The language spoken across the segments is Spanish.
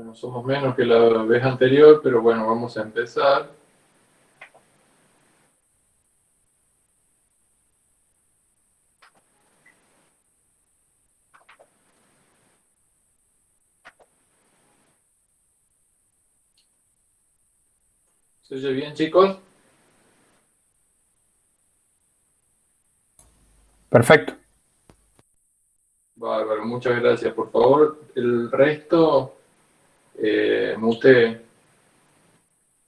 Bueno, somos menos que la vez anterior, pero bueno, vamos a empezar. ¿Se oye bien, chicos? Perfecto. Bárbaro, muchas gracias. Por favor, el resto, eh, mute,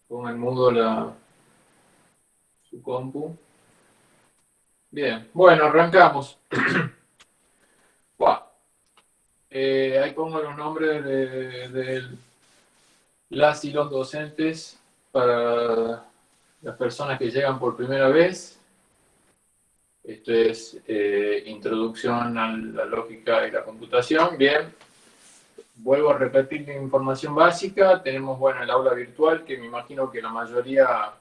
ponga en mudo la, su compu. Bien, bueno, arrancamos. Eh, ahí pongo los nombres de, las y los docentes para las personas que llegan por primera vez. Esto es eh, introducción a la lógica y la computación. Bien, vuelvo a repetir la información básica. Tenemos, bueno, el aula virtual, que me imagino que la mayoría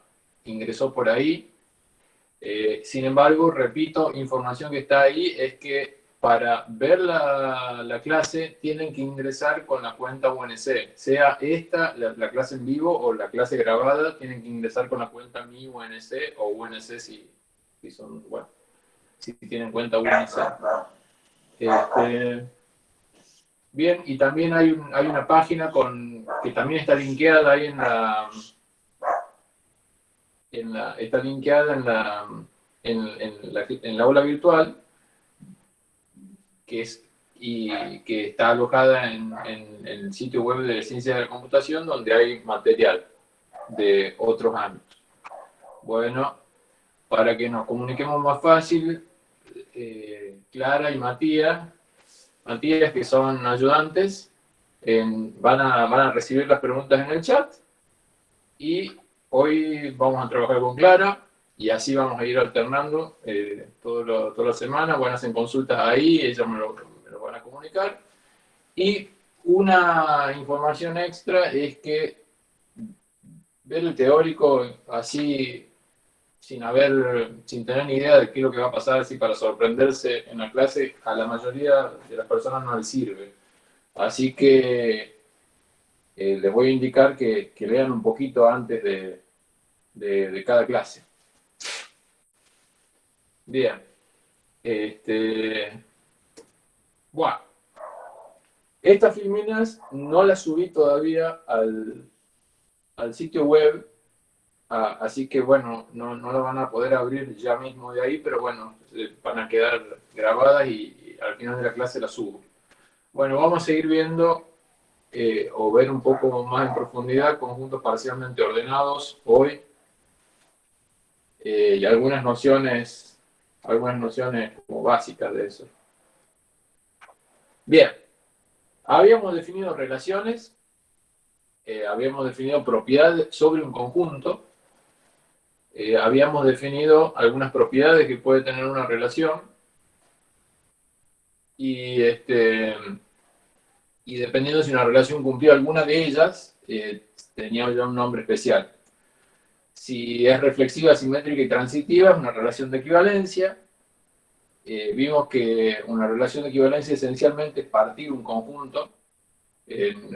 ingresó por ahí. Eh, sin embargo, repito, información que está ahí es que para ver la, la, clase tienen que ingresar con la cuenta UNC. Sea esta, la, clase en vivo o la clase grabada, tienen que ingresar con la cuenta mi UNC o UNC si, si son, bueno, si tienen cuenta UNC. Este, bien, y también hay, un, hay una página con, que también está linkeada ahí en la, está linkeada en la, en, en, la, en la aula virtual, que es y que está alojada en, en, el sitio web de Ciencia de la Computación, donde hay material de otros ámbitos. Bueno, para que nos comuniquemos más fácil, eh, Clara y Matías, Matías que son ayudantes, van, a, van a recibir las preguntas en el chat y hoy vamos a trabajar con Clara y así vamos a ir alternando eh, todo toda la semana, van a hacer consultas ahí, ellos me lo, me lo van a comunicar. Y una información extra es que ver el teórico así sin haber, sin tener ni idea de qué es lo que va a pasar, así para sorprenderse en la clase, a la mayoría de las personas no les sirve. Así que eh, les voy a indicar que, que, lean un poquito antes de, de, de cada clase. Bien. Este, bueno. Estas filminas no las subí todavía al, al sitio web Ah, así que bueno, no, no lo van a poder abrir ya mismo de ahí, pero bueno, eh, van a quedar grabadas y, al final de la clase las subo. Bueno, vamos a seguir viendo eh, o ver un poco más en profundidad conjuntos parcialmente ordenados hoy eh, y algunas nociones, algunas nociones como básicas de eso. Bien, habíamos definido relaciones, habíamos definido propiedades sobre un conjunto, eh, habíamos definido algunas propiedades que puede tener una relación y, este, y dependiendo si una relación cumplía alguna de ellas, eh, tenía ya un nombre especial. Si es reflexiva, simétrica y transitiva, es una relación de equivalencia. Eh, vimos que una relación de equivalencia esencialmente es partir un conjunto en,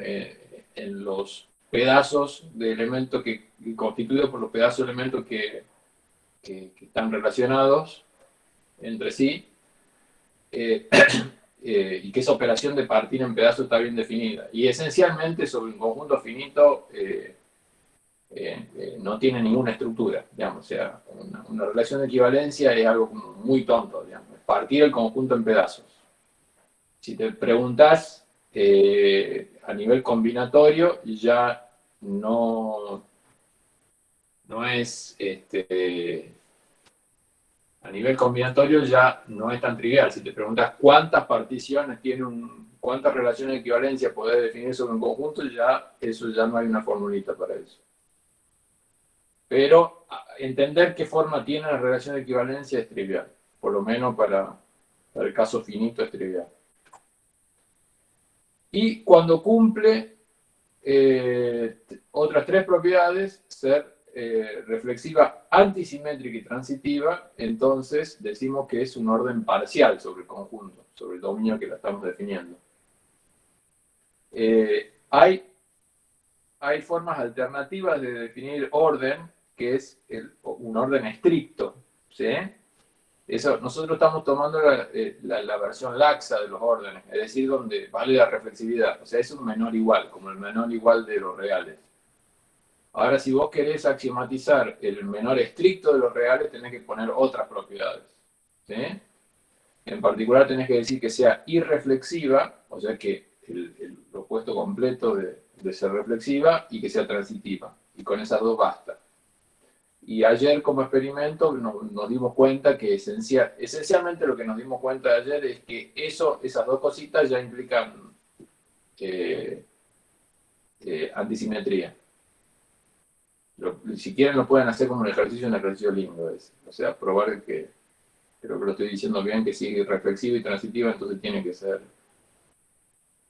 en los pedazos de elementos que, constituidos por los pedazos de elementos que, que, están relacionados entre sí, eh, eh, y que esa operación de partir en pedazos está bien definida. Y esencialmente sobre un conjunto finito eh, no tiene ninguna estructura, digamos, o sea, una, relación de equivalencia es algo muy tonto, digamos, partir el conjunto en pedazos. Si te preguntas a nivel combinatorio, ya no, no es, este, a nivel combinatorio ya no es tan trivial. Si te preguntas cuántas particiones tiene un, cuántas relaciones de equivalencia podés definir sobre un conjunto, ya eso ya no hay una formulita para eso. Pero entender qué forma tiene la relación de equivalencia es trivial. Por lo menos para, para el caso finito es trivial. Y cuando cumple eh, otras tres propiedades, ser eh, reflexiva, antisimétrica y transitiva, entonces decimos que es un orden parcial sobre el conjunto, sobre el dominio que la estamos definiendo. Eh, hay hay formas alternativas de definir orden, que es un orden estricto. ¿sí? Eso, nosotros estamos tomando eh, la, versión laxa de los órdenes, es decir, donde vale la reflexividad. O sea, es un menor igual, como el menor igual de los reales. Ahora, si vos querés axiomatizar el menor estricto de los reales, tenés que poner otras propiedades. En particular, tenés que decir que sea irreflexiva, o sea que el, opuesto completo de ser reflexiva, y que sea transitiva. Y con esas dos basta. Y ayer como experimento nos, dimos cuenta que esencial, esencialmente lo que nos dimos cuenta ayer es que eso, esas dos cositas ya implican eh, eh, antisimetría. si quieren lo pueden hacer como un ejercicio, un ejercicio lindo. Es, o sea, probar que, creo que lo estoy diciendo bien, que sigue reflexivo y transitivo, entonces tiene que ser...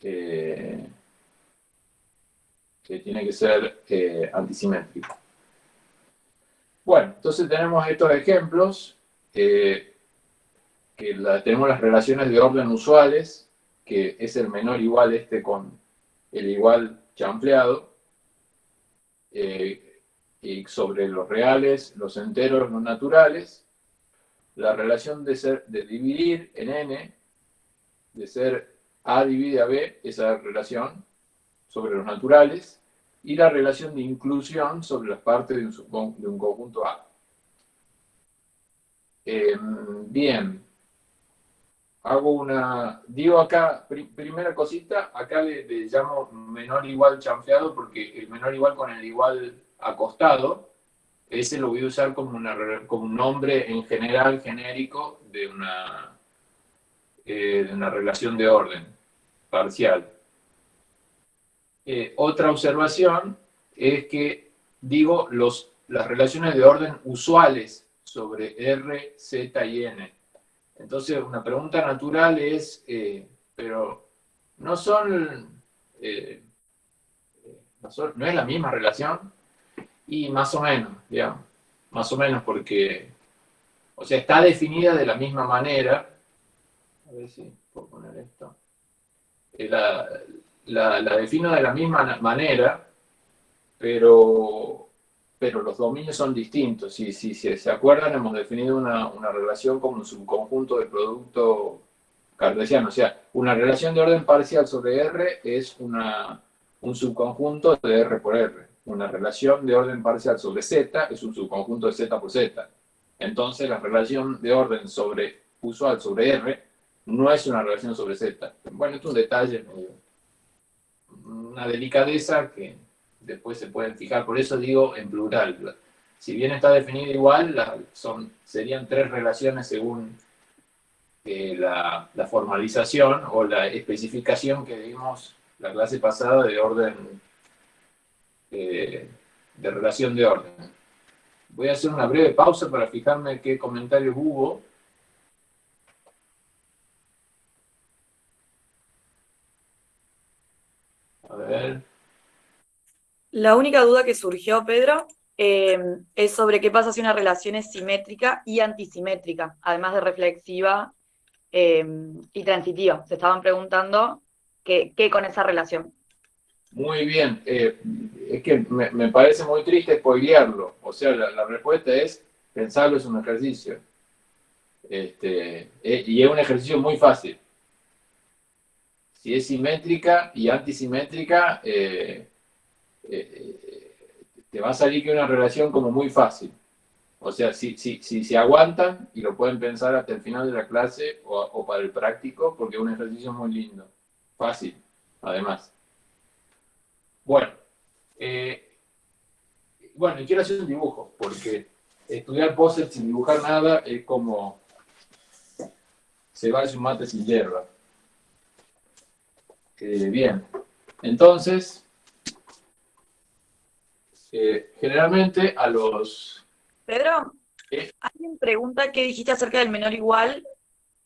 Eh, que tiene que ser antisimétrico. Bueno, entonces tenemos estos ejemplos, que tenemos las relaciones de orden usuales, que es el menor igual este con el igual chanfleado, eh, y sobre los reales, los enteros, los naturales, la relación de, ser, de dividir en n, de ser a divide a b, esa relación sobre los naturales, y la relación de inclusión sobre las partes de un, de un conjunto A. Em, bien, hago una, digo acá, primera cosita, acá le, llamo menor igual chanfeado porque el menor igual con el igual acostado, ese lo voy a usar como, una, como un nombre en general, genérico, de una, eh, de una relación de orden parcial. Eh, otra observación es que digo los, las relaciones de orden usuales sobre R, Z y N. Entonces, una pregunta natural es, eh, pero ¿no son, eh, no son, no es la misma relación? Y más o menos, digamos, más o menos porque, o sea, está definida de la misma manera, a ver si puedo poner esto, la, la, defino de la misma manera, pero, pero los dominios son distintos. Si, si, si se acuerdan, hemos definido una, una, relación como un subconjunto de producto cartesiano. O sea, una relación de orden parcial sobre R es una, un subconjunto de R por R. Una relación de orden parcial sobre Z es un subconjunto de Z por Z. Entonces, la relación de orden sobre usual sobre R no es una relación sobre Z. Bueno, es un detalle medio una delicadeza que después se pueden fijar, por eso digo en plural. Si bien está definido igual, son, serían tres relaciones según eh, la, formalización o la especificación que dimos la clase pasada de orden, eh, de relación de orden. Voy a hacer una breve pausa para fijarme qué comentarios hubo. La única duda que surgió, Pedro, eh, es sobre qué pasa si una relación es simétrica y antisimétrica, además de reflexiva eh, y transitiva. Se estaban preguntando qué, con esa relación. Muy bien. Eh, es que me, parece muy triste spoilearlo. O sea, la, respuesta es, pensarlo es un ejercicio. Este, y es un ejercicio muy fácil si es simétrica y antisimétrica, eh, eh, te va a salir que una relación como muy fácil. O sea, si, si, si se aguantan y lo pueden pensar hasta el final de la clase o, para el práctico, porque es un ejercicio muy lindo. Fácil, además. Bueno, eh, bueno, quiero hacer un dibujo, porque estudiar poses sin dibujar nada es como se va un mate sin hierba bien, entonces, eh, generalmente a los... Pedro, ¿eh? alguien pregunta qué dijiste acerca del menor igual.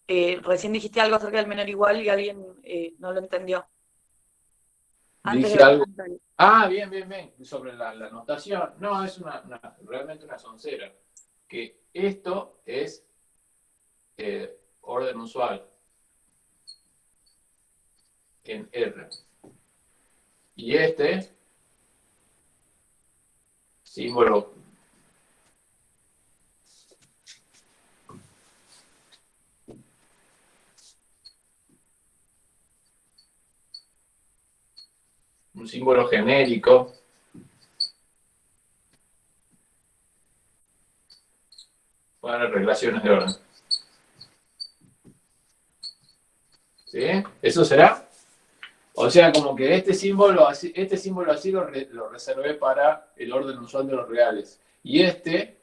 Eh, recién dijiste algo acerca del menor igual y alguien no lo entendió. Dije algo. Ah, bien, bien, bien. Sobre la, notación. No, es una, realmente una soncera. Que esto es orden usual en R. Y este símbolo un símbolo genérico para relaciones de orden. ¿Sí? ¿Eso será? O sea, como que este símbolo así, este símbolo así lo, reservé para el orden usual de los reales. Y este,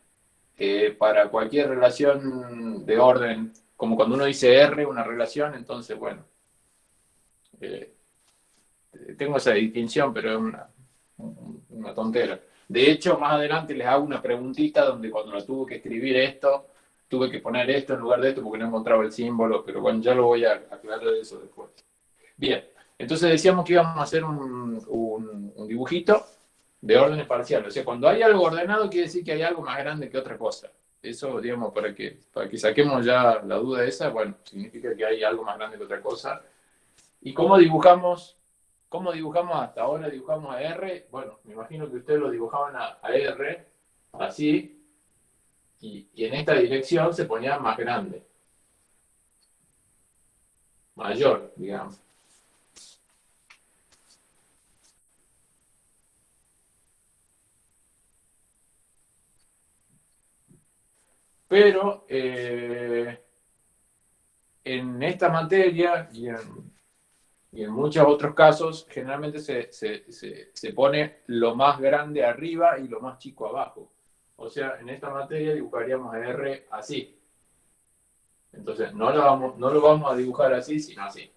eh, para cualquier relación de orden, como cuando uno dice R, una relación, entonces, bueno, eh, tengo esa distinción, pero es una, tontera. De hecho, más adelante les hago una preguntita donde cuando la tuve que escribir esto, tuve que poner esto en lugar de esto porque no encontraba el símbolo, pero bueno, ya lo voy a aclarar eso después. Bien, entonces decíamos que íbamos a hacer un, dibujito de órdenes parciales. O sea, cuando hay algo ordenado quiere decir que hay algo más grande que otra cosa. Eso, digamos, para que, para que saquemos ya la duda esa, bueno, significa que hay algo más grande que otra cosa. ¿Y cómo dibujamos ¿Cómo dibujamos hasta ahora? Dibujamos a R. Bueno, me imagino que ustedes lo dibujaban a, R, así, y, en esta dirección se ponía más grande. Mayor, digamos. Pero eh, en esta materia y en y en muchos otros casos, generalmente se, se, pone lo más grande arriba y lo más chico abajo. O sea, en esta materia dibujaríamos R así. Entonces, no lo vamos, no lo vamos a dibujar así, sino así.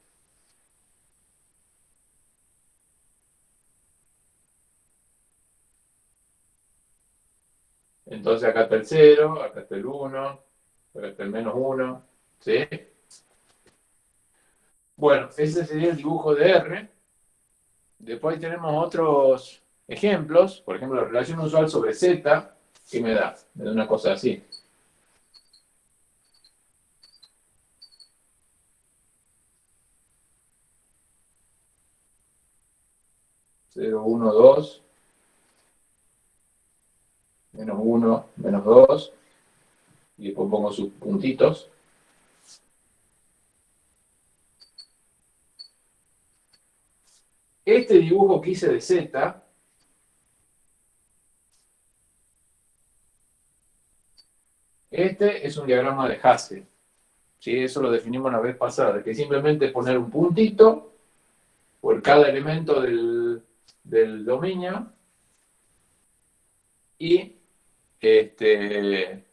Entonces acá está el 0, acá está el 1, acá está el menos 1, ¿sí? Bueno, ese sería el dibujo de R. Después tenemos otros ejemplos, por ejemplo, la relación usual sobre Z, que me da, me da una cosa así. Cero, uno, dos, menos uno, menos dos, y después pongo sus puntitos. Este dibujo que hice de Z, este es un diagrama de Hasse. ¿Sí? Eso lo definimos la vez pasada, que simplemente poner un puntito por cada elemento del, dominio y este,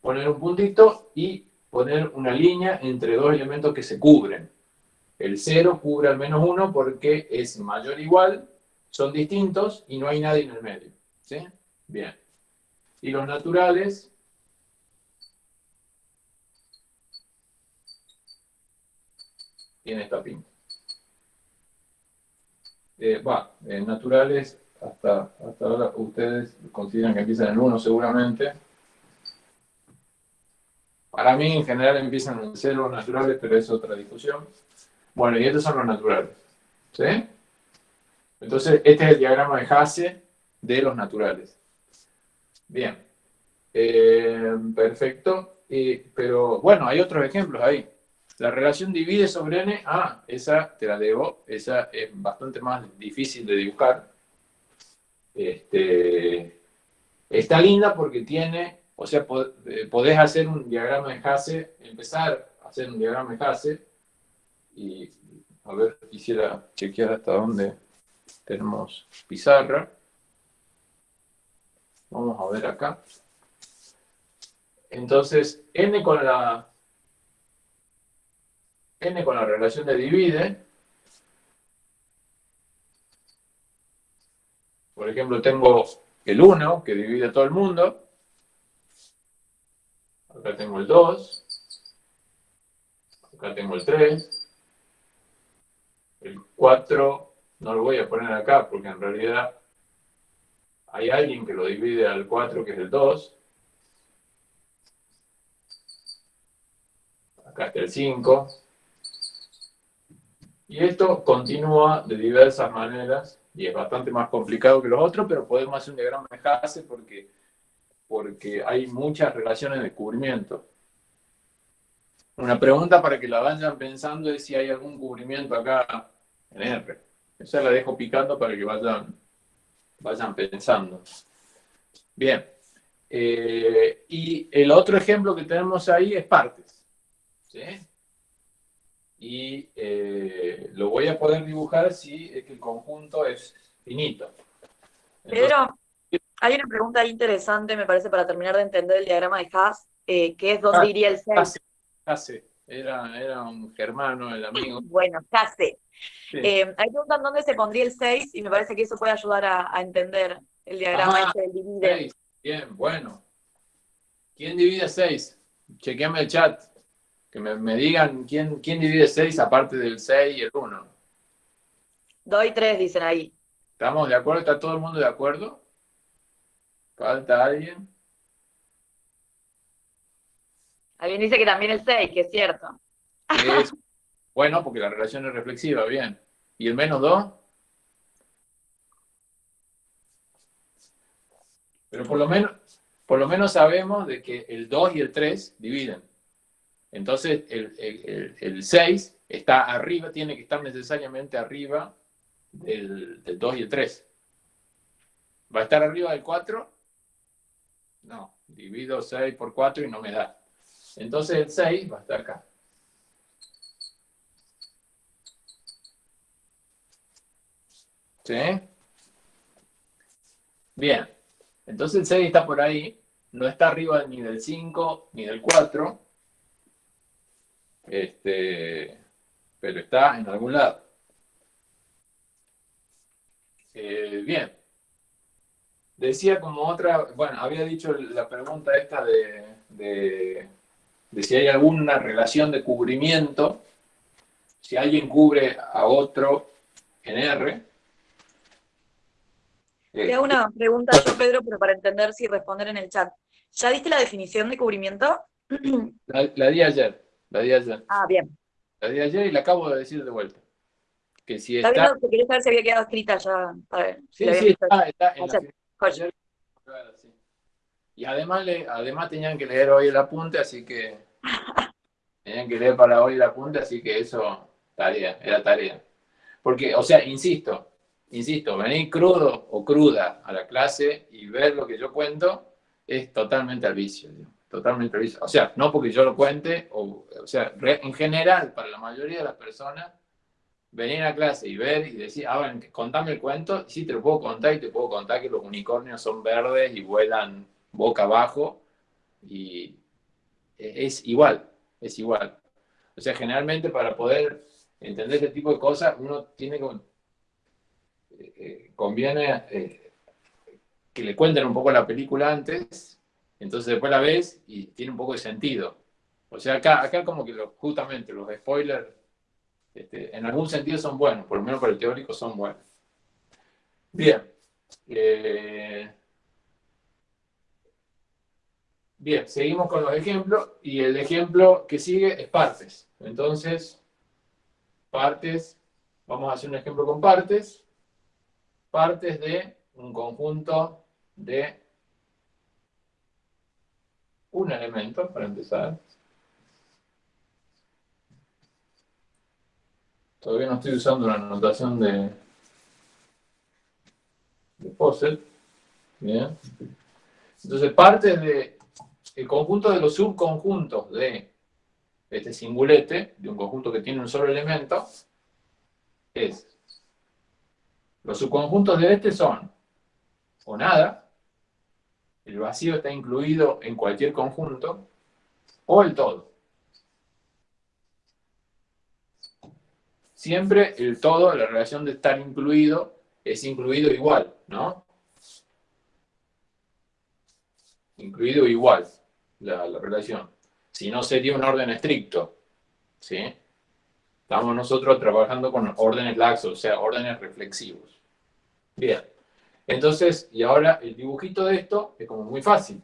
poner un puntito y poner una línea entre dos elementos que se cubren. El 0 cubre al menos 1 porque es mayor o igual, son distintos y no hay nadie en el medio. ¿Sí? Bien. Y los naturales tienen esta pinta. Eh, va, naturales, hasta, hasta ahora ustedes consideran que empiezan en 1 seguramente. Para mí, en general, empiezan en 0 naturales, pero es otra discusión. Bueno, y estos son los naturales. ¿Sí? Entonces, este es el diagrama de Hasse de los naturales. Bien. Eh, perfecto. pero bueno, hay otros ejemplos ahí. La relación divide sobre n. Ah, esa te la debo. Esa es bastante más difícil de dibujar. Este, está linda porque tiene, o sea, eh, podés hacer un diagrama de Hasse, empezar a hacer un diagrama de Hasse y a ver, quisiera chequear hasta dónde tenemos pizarra. Vamos a ver acá. Entonces, n con la n con la relación de divide. Por ejemplo, tengo el 1 que divide a todo el mundo. Acá tengo el 2. Acá tengo el 3. El 4 no lo voy a poner acá porque en realidad hay alguien que lo divide al 4 que es el 2. Acá está el 5. Y esto continúa de diversas maneras y es bastante más complicado que los otros, pero podemos hacer un diagrama de Hasse porque, porque hay muchas relaciones de cubrimiento. Una pregunta para que la vayan pensando es si hay algún cubrimiento acá en R. Esa la dejo picando para que vayan, vayan pensando. Bien. Eh, y el otro ejemplo que tenemos ahí es partes. ¿sí? Y eh, lo voy a poder dibujar si es que el conjunto es finito. Pedro, hay una pregunta interesante, me parece, para terminar de entender el diagrama de Haas, eh, que es dónde iría el 6. Hasse, era, era un germano, el amigo. bueno, Hasse. Eh, ahí preguntan dónde se pondría el 6 y me parece que eso puede ayudar a, entender el diagrama ah, este del divide. Bien, bueno. ¿Quién divide 6? Chequeame el chat. Que me, digan quién, quién divide 6 aparte del 6 y el 1. Doy 3, dicen ahí. ¿Estamos de acuerdo? ¿Está todo el mundo de acuerdo? ¿Falta alguien? Alguien dice que también el 6, que es cierto. bueno, porque la relación es reflexiva, bien. ¿Y el menos 2? Pero por lo menos, por lo menos sabemos de que el 2 y el 3 dividen. Entonces, el, 6 está arriba, tiene que estar necesariamente arriba del, 2 y el 3. ¿Va a estar arriba del 4? No, divido 6 por 4 y no me da. Entonces el 6 va a estar acá. ¿Sí? Bien. Entonces el 6 está por ahí. No está arriba ni del 5 ni del 4. Este, pero está en algún lado. Eh, bien. Decía como otra, bueno, había dicho la pregunta esta de, si hay alguna relación de cubrimiento, si alguien cubre a otro en R. Te hago una pregunta yo, Pedro, pero para entender si responder en el chat. ¿Ya diste la definición de cubrimiento? La, la di ayer. La di ayer. Ah, bien. La di ayer y la acabo de decir de vuelta. Que si está... está... Bien, quería saber si había quedado escrita ya. sí, sí, está, está en la... Y además, le, además tenían que leer hoy el apunte, así que... tenían que leer para hoy el apunte, así que eso, tarea, era tarea. Porque, o sea, insisto, insisto, venir crudo o cruda a la clase y ver lo que yo cuento es totalmente al vicio. Totalmente previsto. O sea, no porque yo lo cuente, o, o sea, en general, para la mayoría de las personas, venir a clase y ver y decir, ah, contame el cuento, sí te lo puedo contar y te puedo contar que los unicornios son verdes y vuelan boca abajo, y es igual, es igual. O sea, generalmente para poder entender este tipo de cosas, uno tiene que, eh, eh, conviene eh, que le cuenten un poco la película antes entonces después la ves y tiene un poco de sentido. O sea, acá, acá como que justamente los spoilers, este, en algún sentido son buenos, por lo menos para el teórico son buenos. Bien. Eh, bien, seguimos con los ejemplos y el ejemplo que sigue es partes. Entonces, partes, vamos a hacer un ejemplo con partes. Partes de un conjunto de un elemento para empezar. Todavía no estoy usando la notación de, de Posset. Bien. Entonces, parte de el conjunto de los subconjuntos de este singulete, de un conjunto que tiene un solo elemento, es los subconjuntos de este son o nada, el vacío está incluido en cualquier conjunto, o el todo. Siempre el todo, la relación de estar incluido, es incluido igual, ¿no? Incluido igual, la, relación. Si no, sería un orden estricto, ¿sí? Estamos nosotros trabajando con órdenes laxos, o sea, órdenes reflexivos. Bien. Entonces, y ahora el dibujito de esto es como muy fácil.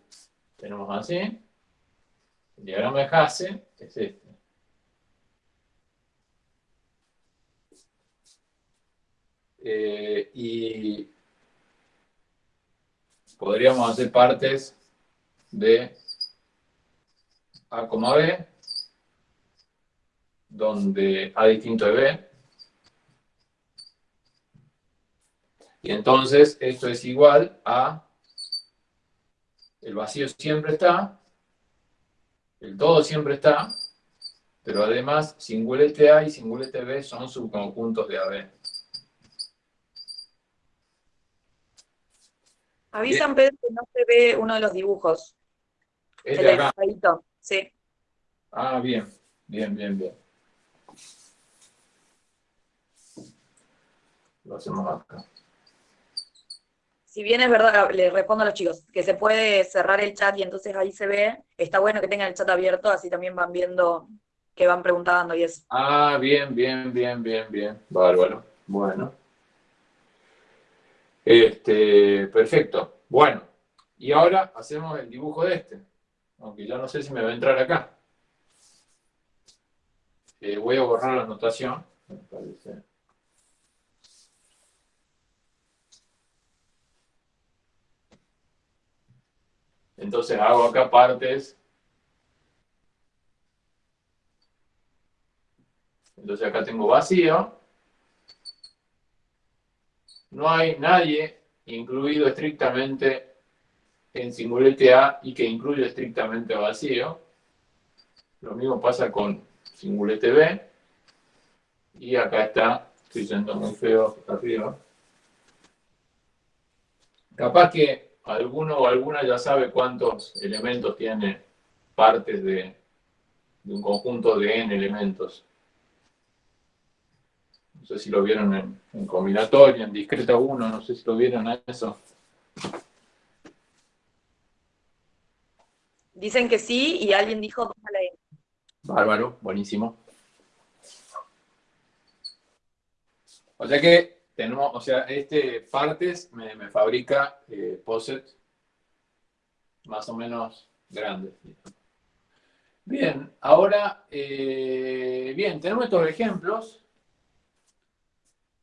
Tenemos así, el diagrama de Hasse es este. Eh, y podríamos hacer partes de A, B, donde A distinto de B. Y entonces esto es igual a el vacío siempre está, el todo siempre está, pero además singulete A y singulete B son subconjuntos de AB. Avisan, Pedro, que no se ve uno de los dibujos. Es de acá. Sí. Ah, bien, bien, bien, bien. Lo hacemos acá. Si bien es verdad, le respondo a los chicos, que se puede cerrar el chat y entonces ahí se ve, está bueno que tengan el chat abierto, así también van viendo que van preguntando y eso. Ah, bien, bien, bien, bien, bien. Bárbaro. Bueno. Este, perfecto. Bueno, y ahora hacemos el dibujo de este. Aunque ya no sé si me va a entrar acá. Eh, voy a borrar la anotación. Entonces hago acá partes. Entonces acá tengo vacío. No hay nadie incluido estrictamente en singulete A y que incluye estrictamente vacío. Lo mismo pasa con singulete B. Y acá está, estoy siendo muy feo arriba. Capaz que alguno o alguna ya sabe cuántos elementos tiene partes de, un conjunto de n elementos. No sé si lo vieron en, en combinatoria, en discreta 1, no sé si lo vieron a eso. Dicen que sí y alguien dijo 2 a la n. Bárbaro, buenísimo. O sea que tenemos, o sea, este partes me, fabrica eh, más o menos grandes. Bien, ahora, eh, bien, tenemos estos ejemplos.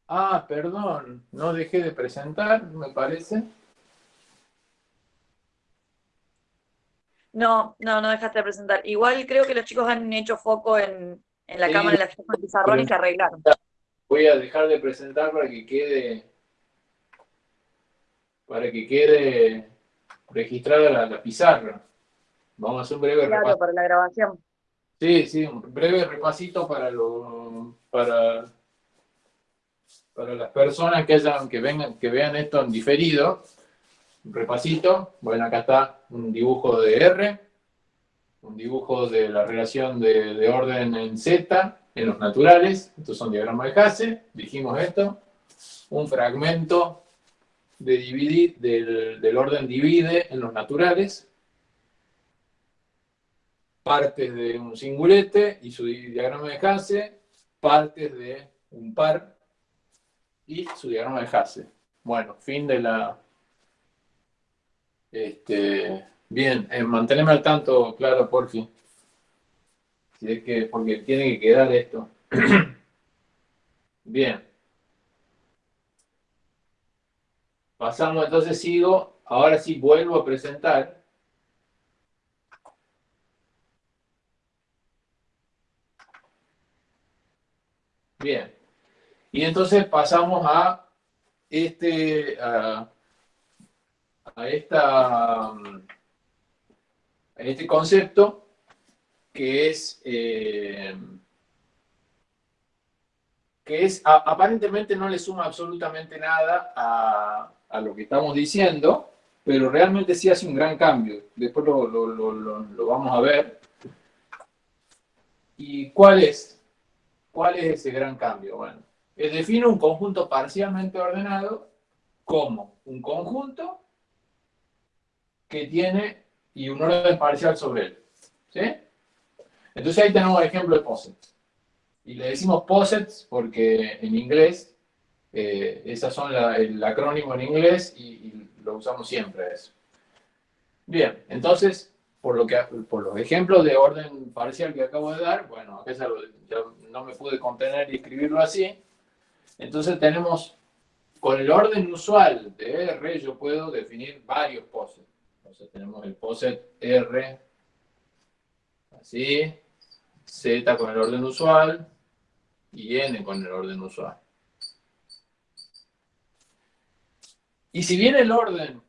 Ah, perdón, no dejé de presentar, me parece. No, no, no dejaste de presentar. Igual creo que los chicos han hecho foco en, la cámara de la gestión pizarrón y se arreglaron voy a dejar de presentar para que quede para que quede registrada la, pizarra. Vamos a hacer un breve claro, para la grabación. Sí, sí, un breve repasito para lo, para, para las personas que vengan, que vean esto en diferido. Un repasito. Bueno, acá está un dibujo de R, un dibujo de la relación de, de orden en Z, en los naturales, estos son diagramas de Hasse, dijimos esto, un fragmento de dividir, del, orden divide en los naturales, partes de un singulete y su diagrama de Hasse, partes de un par y su diagrama de Hasse. Bueno, fin de la... Este, bien, eh, manténme al tanto, claro, por fin que, porque tiene que quedar esto. Bien. Pasamos, entonces sigo, ahora sí vuelvo a presentar. Bien. Y entonces pasamos a este, a, esta, a este concepto que es, eh, que es aparentemente no le suma absolutamente nada a, lo que estamos diciendo, pero realmente sí hace un gran cambio. Después lo, vamos a ver. ¿Y cuál es? ¿Cuál es ese gran cambio? Bueno, define un conjunto parcialmente ordenado como un conjunto que tiene y un orden parcial sobre él. ¿Sí? Entonces ahí tenemos el ejemplo de posets. Y le decimos posets porque en inglés, eh, esas son el acrónimo en inglés y, lo usamos siempre eso. Bien, entonces, por, lo que, por los ejemplos de orden parcial que acabo de dar, bueno, ya, no me pude contener y escribirlo así. Entonces tenemos con el orden usual de R yo puedo definir varios posets. Entonces tenemos el poset R, así, Z con el orden usual y N con el orden usual. Y si bien el orden,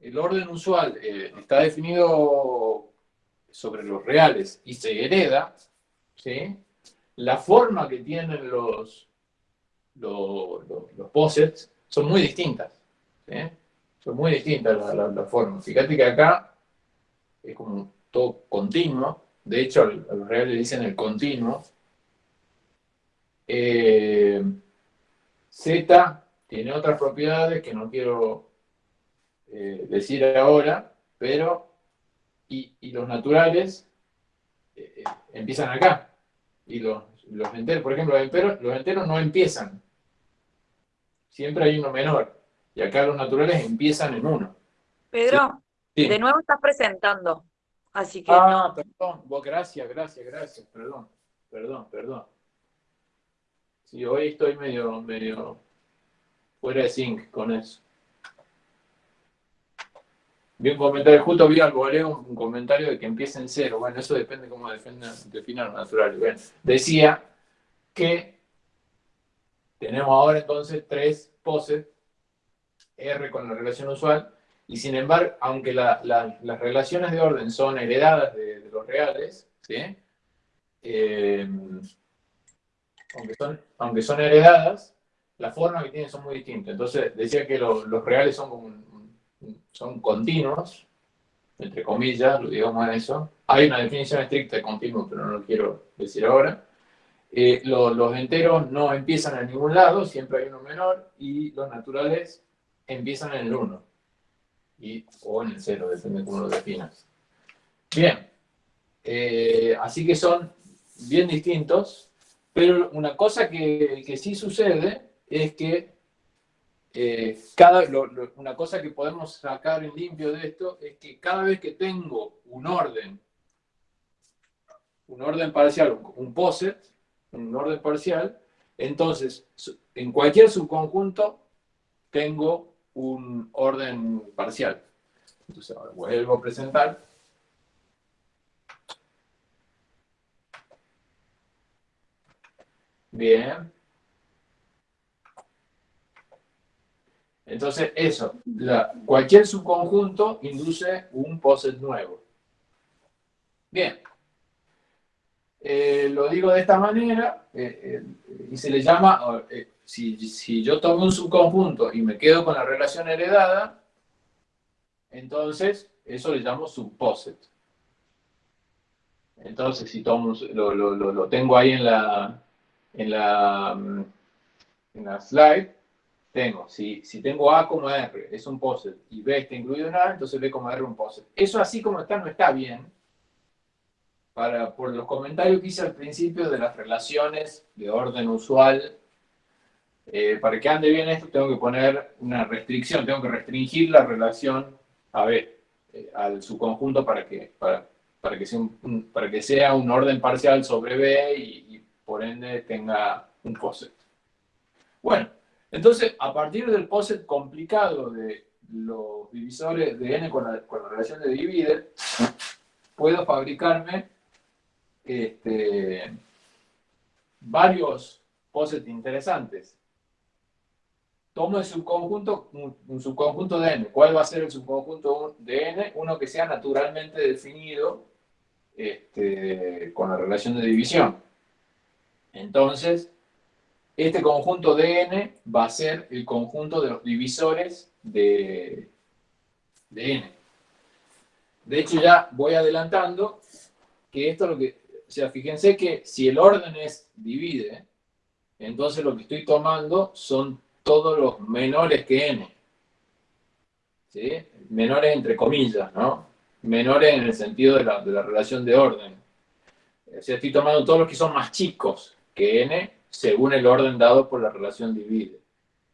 el orden usual eh, está definido sobre los reales y se hereda, ¿sí? la forma que tienen los, los, los, posets son muy distintas. Son muy distintas las la, formas. Fíjate que acá es como todo continuo. De hecho, a los reales le dicen el continuo. Eh, Z tiene otras propiedades que no quiero eh, decir ahora, pero y, los naturales eh, empiezan acá. Y los, los enteros, por ejemplo, los enteros, los enteros no empiezan. Siempre hay uno menor. Y acá los naturales empiezan en uno. Pedro, de nuevo estás presentando. Así que. Ah, perdón. gracias, gracias, gracias. Perdón, perdón, perdón. Sí, hoy estoy medio, medio fuera de sync con eso. Vi un comentario, justo vi algo, un comentario de que empieza en cero. Bueno, eso depende cómo definan lo natural. Bueno, decía que tenemos ahora entonces tres poses, R con la relación usual, y sin embargo, aunque las relaciones de orden son heredadas de, los reales, eh, aunque, son, aunque son heredadas, la forma que tienen son muy distintas. Entonces decía que los reales son, son continuos, entre comillas, lo digamos eso. Hay una definición estricta de continuo, pero no lo quiero decir ahora. Eh, los enteros no empiezan en ningún lado, siempre hay uno menor, y los naturales empiezan en el 1. Y, o en el 0, depende de cómo lo definas. Bien, eh, así que son bien distintos, pero una cosa que, que sí sucede es que eh, cada, una cosa que podemos sacar en limpio de esto es que cada vez que tengo un orden, un orden parcial, un poset, un orden parcial, entonces en cualquier subconjunto tengo un orden parcial. Entonces ahora vuelvo a presentar. Bien. Entonces, eso, cualquier subconjunto induce un poset nuevo. Bien. Eh, lo digo de esta manera, eh, eh, y se le llama, si, yo tomo un subconjunto y me quedo con la relación heredada, entonces eso le llamo subposet. Entonces, si tomo, lo, tengo ahí en la, en la, mm, en la slide, tengo, si, si tengo A como R es un poset y B está incluido en A, entonces B como R un poset. Eso así como está no está bien, para, por los comentarios que hice al principio de las relaciones de orden usual, eh, para que ande bien esto tengo que poner una restricción, tengo que restringir la relación a B, eh, al subconjunto para que, para, para, que sea un, para que sea un orden parcial sobre B y, y por ende tenga un poset. Bueno, entonces, a partir del poset complicado de los divisores de n con la, relación de divide, puedo fabricarme este, varios posets interesantes. Tomo el subconjunto, un, subconjunto de n. ¿Cuál va a ser el subconjunto de n? Uno que sea naturalmente definido este, con la relación de división. Entonces, este conjunto de n va a ser el conjunto de los divisores de, n. De hecho, ya voy adelantando que esto es lo que... O sea, fíjense que si el orden es divide, entonces lo que estoy tomando son todos los menores que n. ¿Sí? Menores entre comillas, ¿no? Menores en el sentido de la, de la relación de orden. O sea, estoy tomando todos los que son más chicos que n según el orden dado por la relación divide.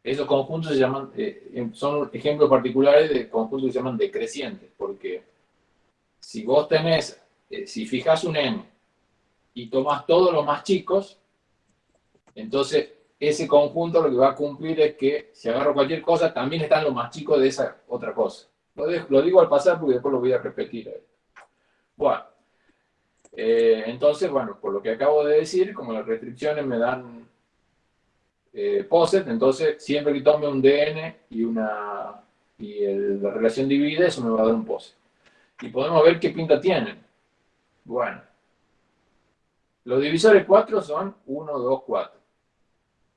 Esos conjuntos se llaman, eh, em, son ejemplos particulares de conjuntos que se llaman decrecientes, porque si vos tenés, eh, si fijas un n y tomas todos los más chicos, entonces ese conjunto lo que va a cumplir es que si agarro cualquier cosa, también están los más chicos de esa otra cosa. Lo, digo al pasar porque después lo voy a repetir. Bueno, eh, entonces, bueno, por lo que acabo de decir, como las restricciones me dan eh, POSET, entonces siempre que tome un DN y, una, y la relación divide, eso me va a dar un POSET. Y podemos ver qué pinta tienen. Bueno, los divisores 4 son 1, 2, 4.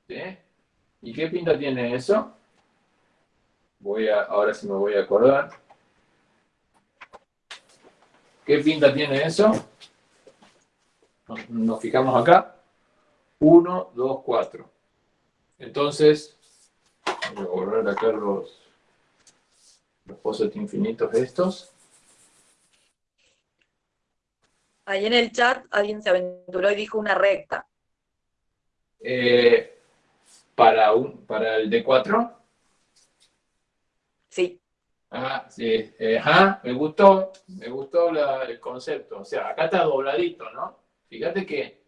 ¿Sí? ¿Y qué pinta tiene eso? Voy a, ahora sí me voy a acordar. ¿Qué pinta tiene eso? Nos, fijamos acá. 1, 2, 4. Entonces, voy a borrar acá los, los infinitos estos. Ahí en el chat alguien se aventuró y dijo una recta. Eh, para, un, para el D4. Sí. Ah, sí. ajá, me gustó, me gustó el concepto. O sea, acá está dobladito, ¿no? Fíjate que,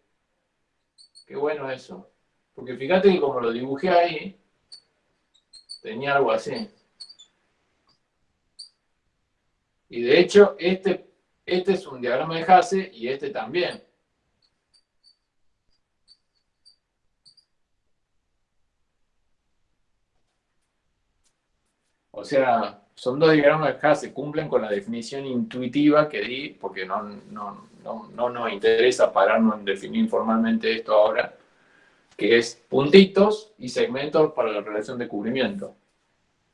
qué bueno eso. Porque fíjate que como lo dibujé ahí, tenía algo así. Y de hecho, este, este es un diagrama de Hasse y este también. O sea, son dos diagramas que se cumplen con la definición intuitiva que di, porque no, no, no, nos interesa pararnos en definir formalmente esto ahora, que es puntitos y segmentos para la relación de cubrimiento.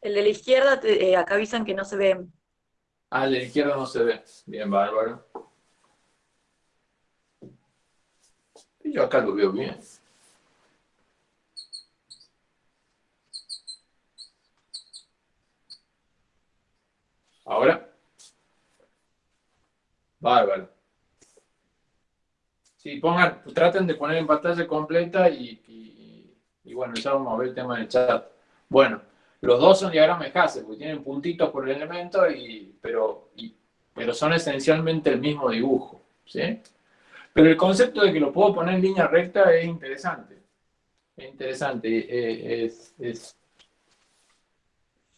El de la izquierda, eh, acá avisan que no se ve. Ah, el de la izquierda no se ve. Bien, bárbaro. Yo acá lo veo bien. Ahora. Bárbaro. Pongan, traten de poner en pantalla completa y, bueno, ya vamos a ver el tema del chat. Bueno, los dos son diagramas de Hasse, porque tienen puntitos por el elemento, y, pero, pero son esencialmente el mismo dibujo. ¿sí? Pero el concepto de que lo puedo poner en línea recta es interesante. Es interesante. Eh, es,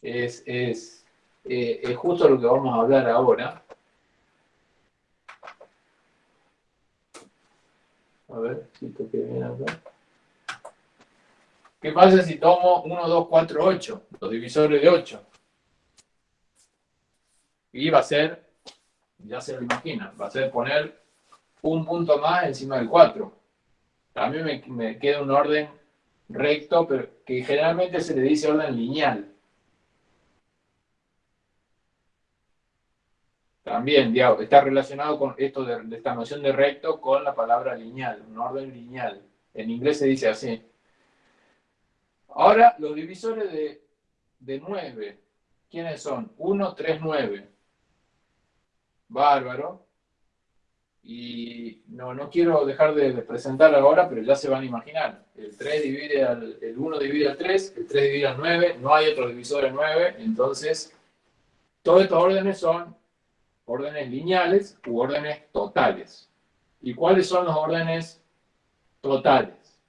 es, es eh, es justo lo que vamos a hablar ahora. A ver si toqué bien acá. ¿Qué pasa si tomo 1, 2, 4, 8? Los divisores de 8. Y va a ser, ya se lo imagina, va a ser poner un punto más encima del 4. También me, me queda un orden recto, pero que generalmente se le dice orden lineal. También, está relacionado con esto de, esta noción de recto con la palabra lineal, un orden lineal. En inglés se dice así. Ahora, los divisores de, de 9, ¿quiénes son? 1, 3, 9. Bárbaro. Y no, no quiero dejar de, presentar ahora, pero ya se van a imaginar. El 3 divide al, el 1 divide al 3, el 3 divide al 9, no hay otro divisor de 9, entonces todos estos órdenes son órdenes lineales u órdenes totales. ¿Y cuáles son los órdenes totales?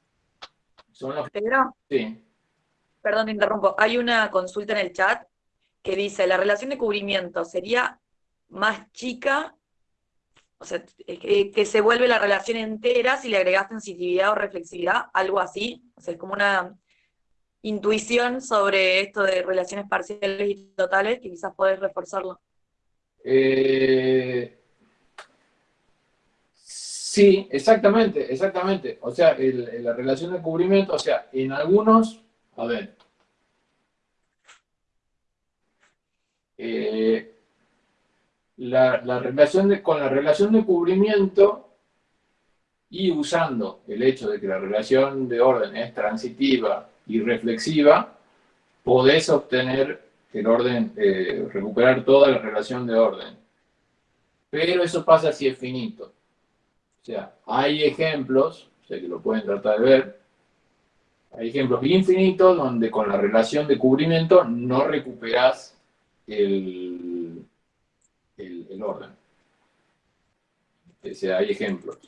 Son los... Sí. Perdón, te interrumpo. Hay una consulta en el chat que dice, la relación de cubrimiento sería más chica, o sea, que, se vuelve la relación entera si le agregas sensitividad o reflexividad, algo así. O sea, es como una intuición sobre esto de relaciones parciales y totales que quizás podés reforzarlo. Eh, sí, exactamente, exactamente. O sea, la relación de cubrimiento, o sea, en algunos, a ver, eh, la, relación de, con la relación de cubrimiento y usando el hecho de que la relación de orden es transitiva y reflexiva, podés obtener el orden, eh, recuperar toda la relación de orden. Pero eso pasa si es finito. O sea, hay ejemplos, sé que lo pueden tratar de ver, hay ejemplos infinitos donde con la relación de cubrimiento no recuperas el, el, orden. O sea, hay ejemplos.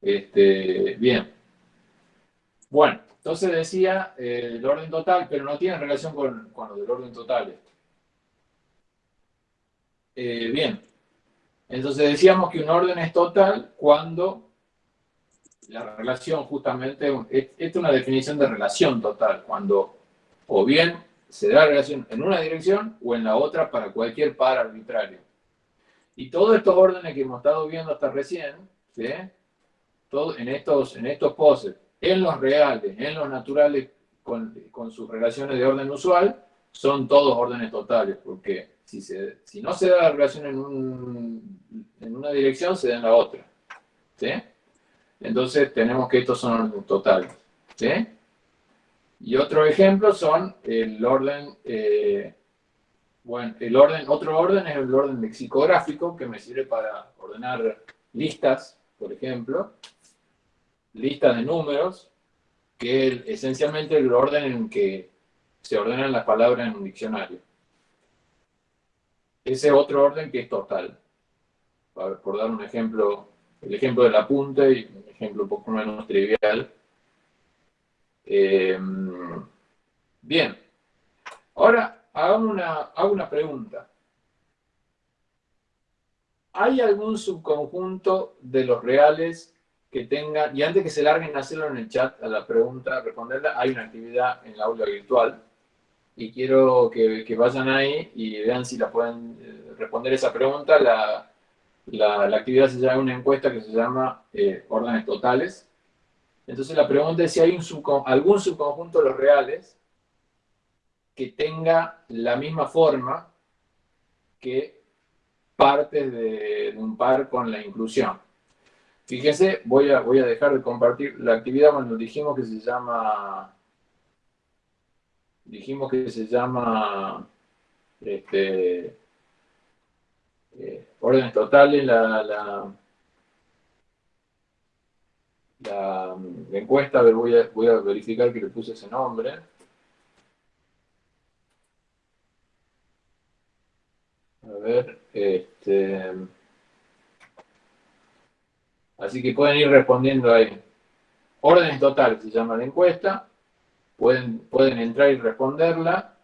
Este, bien. Bueno, entonces decía eh, el orden total, pero no tiene relación con, con lo del orden total. Eh, bien, entonces decíamos que un orden es total cuando la relación justamente, esta es una definición de relación total, cuando o bien se da la relación en una dirección o en la otra para cualquier par arbitrario. Y todos estos órdenes que hemos estado viendo hasta recién, ¿sí? En, estos, en estos poses, en los reales, en los naturales, con, sus relaciones de orden usual, son todos órdenes totales, porque si, no se da la relación en una dirección, se da en la otra. ¿sí? Entonces tenemos que estos son órdenes totales. ¿sí? Y otro ejemplo son el orden, eh, bueno, el orden, otro orden es el orden lexicográfico, que me sirve para ordenar listas, por ejemplo, listas de números, que es esencialmente el orden en que se ordenan las palabras en un diccionario. Ese otro orden que es total. Por dar un ejemplo, el ejemplo del apunte y un ejemplo un poco menos trivial, Em, bien. Ahora hago una, hago una pregunta. ¿Hay algún subconjunto de los reales que tenga, y antes que se larguen a hacerlo en el chat, a la pregunta, responderla, hay una actividad en la aula virtual, y quiero que, vayan ahí y vean si la pueden eh, responder esa pregunta. La, la, actividad se llama una encuesta que se llama eh, órdenes totales, entonces la pregunta es si hay algún subconjunto de los reales que tenga la misma forma que partes de, un par con la inclusión. Fíjense, voy a, voy a dejar de compartir la actividad cuando dijimos que se llama, dijimos que se llama este, eh, órdenes totales, la la, encuesta, voy a, voy a verificar que le puse ese nombre. A ver, este... Así que pueden ir respondiendo ahí. Órdenes totales se llama la encuesta. Pueden, pueden entrar y responderla.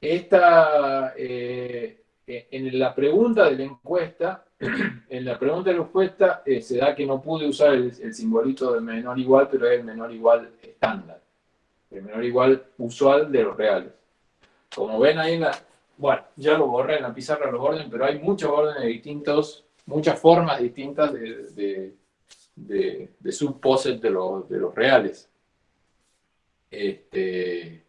Esta, eh, en la pregunta de la encuesta, en la pregunta de la respuesta eh, se da que no pude usar el, simbolito de menor igual, pero es el menor igual estándar. El menor igual usual de los reales. Como ven ahí en la... Bueno, ya lo borré en la pizarra los órdenes, pero hay muchos órdenes distintos, muchas formas distintas de, de, de, de los, de los reales. Este,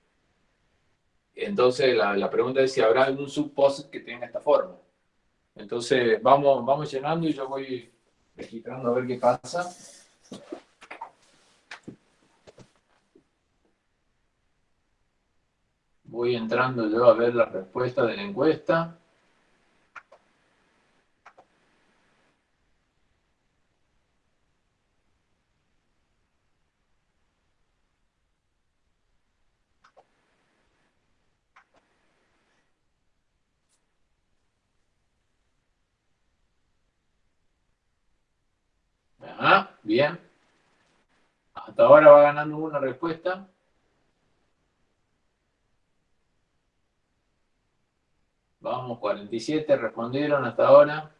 entonces la, la pregunta es si habrá algún subposet que tenga esta forma. Entonces vamos, vamos llenando y yo voy registrando a ver qué pasa. Voy entrando yo a ver la respuesta de la encuesta. Bien. Hasta ahora va ganando una respuesta. Vamos, 47 respondieron hasta ahora.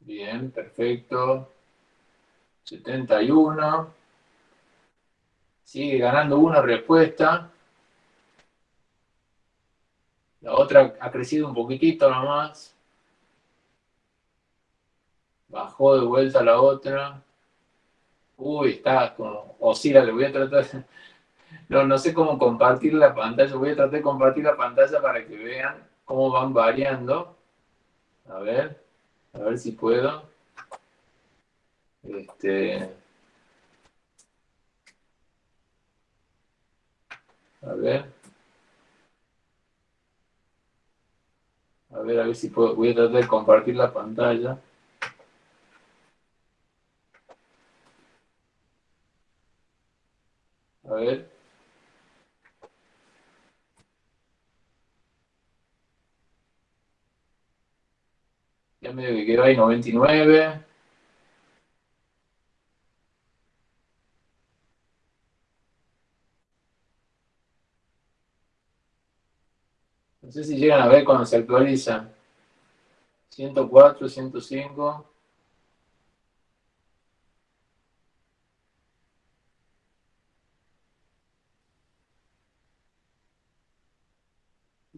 Bien, perfecto. 71. Sigue ganando una respuesta. La otra ha crecido un poquitito nomás. Bajó de vuelta la otra. Uy, está como oscila, le voy a tratar... No, no sé cómo compartir la pantalla. Voy a tratar de compartir la pantalla para que vean cómo van variando. A ver, a ver si puedo. Este, a ver. A ver, a ver si puedo. Voy a tratar de compartir la pantalla. A ver. Ya me quedó ahí 99. No sé si llegan a ver cuando se actualiza. 104, 105.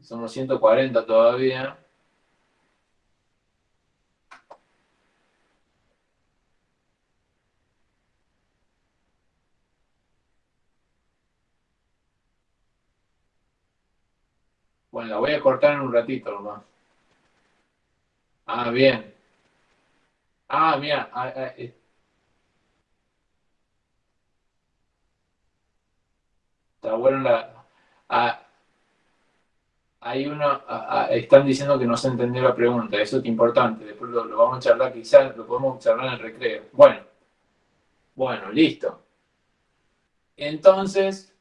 Somos 140 todavía. La voy a cortar en un ratito nomás. Ah, bien. Ah, mira. Ah, ah, eh. Está bueno la... Ah, hay uno, están diciendo que no se entendió la pregunta, eso es importante, después lo, lo, vamos a charlar, quizás lo podemos charlar en el recreo. Bueno, bueno, listo. Entonces,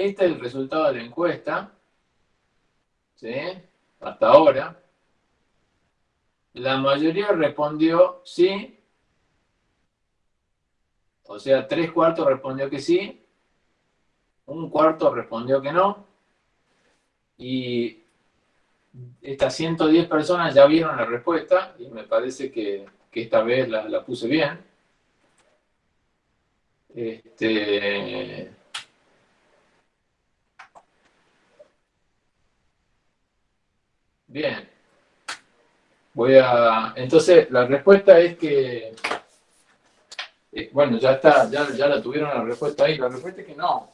este es el resultado de la encuesta, ¿sí? Hasta ahora. La mayoría respondió sí, o sea, tres cuartos respondió que sí, un cuarto respondió que no, y estas 110 personas ya vieron la respuesta, y me parece que, esta vez la, la puse bien. Este, Bien. Voy a. Entonces, la respuesta es que. Eh, bueno, ya está, ya, ya la tuvieron la respuesta ahí. La respuesta es que no.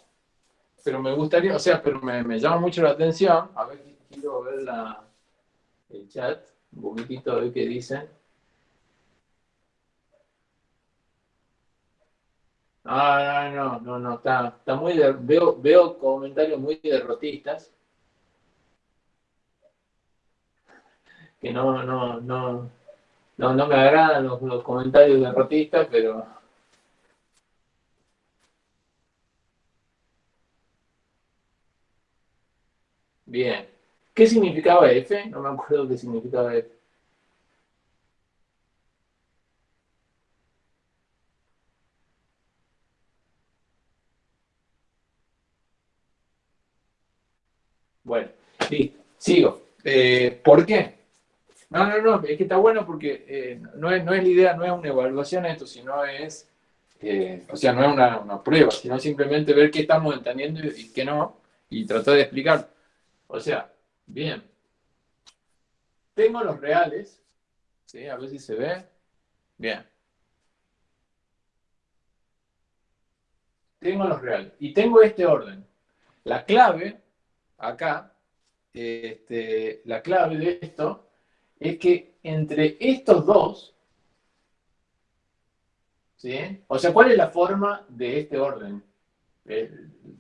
Pero me gustaría, o sea, pero me, llama mucho la atención. A ver, quiero ver la, el chat, un poquitito a ver qué dicen. Ah, no, no, no, está, está muy, veo, veo comentarios muy derrotistas. Que no, no, no, no, no me agradan los, los comentarios derrotistas, pero... Bien. ¿Qué significaba F? No me acuerdo qué significaba F. Bueno, sí, sigo. Eh, ¿Por qué? No, no, no, es que está bueno porque eh, no, es, no es la idea, no es una evaluación esto, sino es, eh, o sea, no es una, prueba, sino simplemente ver qué estamos entendiendo y qué no, y tratar de explicar. O sea, bien, tengo los reales, ¿sí? A ver si se ve. Bien. Tengo los reales. Y tengo este orden. La clave, acá, este, la clave de esto es que entre estos dos, ¿sí? O sea, ¿cuál es la forma de este orden? Eh,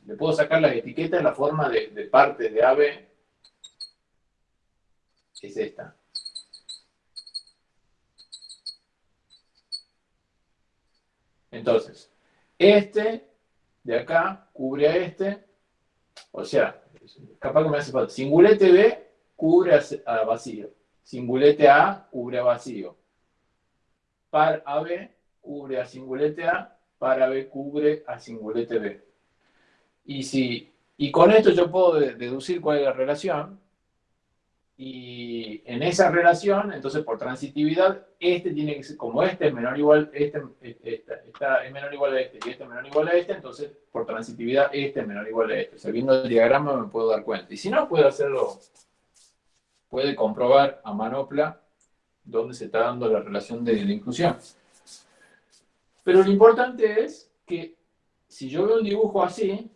le puedo sacar las etiquetas, la forma de, de parte de AB es esta. Entonces, este de acá cubre a este, o sea, capaz que me hace falta, singulete B cubre a vacío. Singulete A cubre a vacío. Par AB cubre a singulete A, par AB cubre a singulete B. Y, si, y con esto yo puedo deducir cuál es la relación. Y en esa relación, entonces por transitividad, este tiene que ser, como este es menor o igual, este, es menor o igual a este y este es menor o igual a este, entonces por transitividad este es menor o igual a este. O sea, viendo el diagrama me puedo dar cuenta. Y si no, puedo hacerlo puede comprobar a manopla dónde se está dando la relación de, inclusión. Pero lo importante es que si yo veo un dibujo así,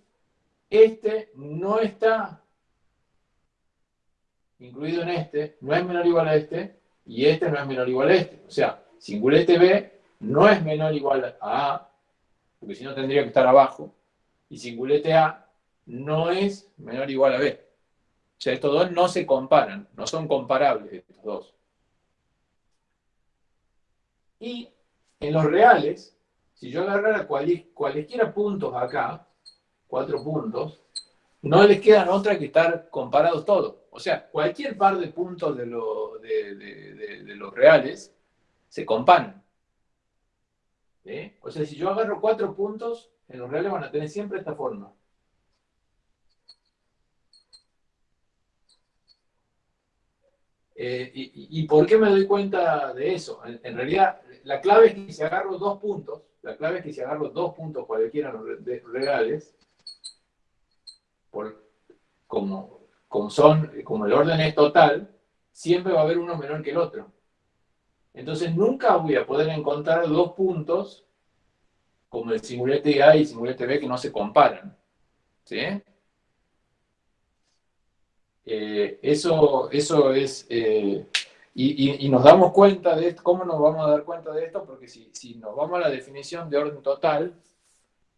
este no está incluido en este, no es menor o igual a este, y este no es menor o igual a este. O sea, singulete B no es menor o igual a A, porque si no tendría que estar abajo, y singulete A no es menor o igual a B. O sea, estos dos no se comparan, no son comparables estos dos. Y en los reales, si yo agarrara cualesquiera puntos acá, cuatro puntos, no les quedan otra que estar comparados todos. O sea, cualquier par de puntos de, de, los reales se comparan. O sea, si yo agarro cuatro puntos, en los reales van a tener siempre esta forma. Eh, y, por qué me doy cuenta de eso? En, realidad, la clave es que si agarro dos puntos, la clave es que si agarro dos puntos cualquiera reales, por, como, son, como el orden es total, siempre va a haber uno menor que el otro. Entonces nunca voy a poder encontrar dos puntos como el simulete A y el simulete B que no se comparan. ¿Sí? Eh, eso, eso es... Eh, y, nos damos cuenta de esto, ¿cómo nos vamos a dar cuenta de esto? Porque si, si nos vamos a la definición de orden total,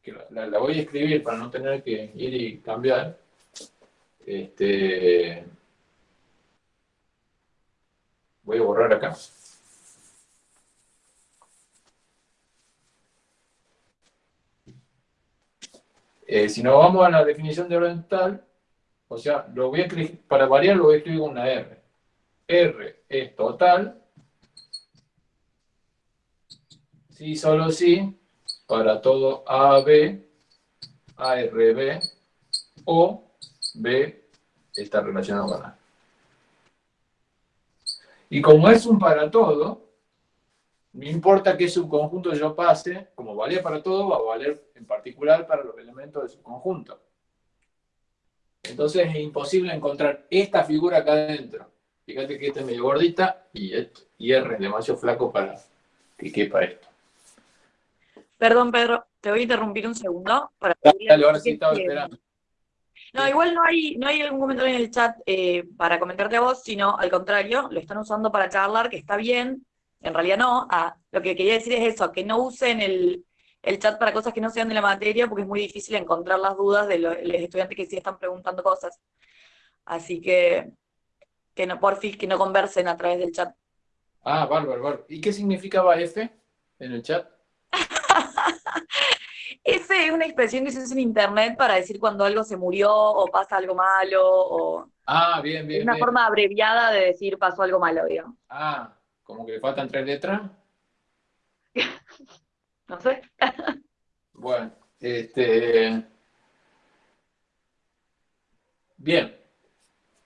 que la, voy a escribir para no tener que ir y cambiar, este, voy a borrar acá. Eh, si nos vamos a la definición de orden total, o sea, lo voy a para variar lo voy a escribir una R. R es total, si solo si, para todo AB, ARB o B está relacionado con A. Y como es un para todo, no importa qué subconjunto yo pase, como valía para todo, va a valer en particular para los elementos del subconjunto. Entonces es imposible encontrar esta figura acá adentro. Fíjate que esta es medio gordita y, y R es demasiado flaco para que quepa esto. Perdón, Pedro, te voy a interrumpir un segundo. Para dale, ahora sí estaba esperando. No, igual no hay, no hay algún comentario en el chat eh, para comentarte a vos, sino al contrario, lo están usando para charlar, que está bien, en realidad no. Ah, lo que quería decir es eso, que no usen el, el chat para cosas que no sean de la materia, porque es muy difícil encontrar las dudas de los, estudiantes que sí están preguntando cosas. Así que, que no, fin que no conversen a través del chat. Ah, bárbaro, bárbaro. ¿Y qué significaba F en el chat? F es una expresión que se usa en internet para decir cuando algo se murió o pasa algo malo o... Ah, bien, bien. Es una forma abreviada de decir pasó algo malo, digamos. Ah, como que le faltan tres letras. No sé. bueno, este... Bien.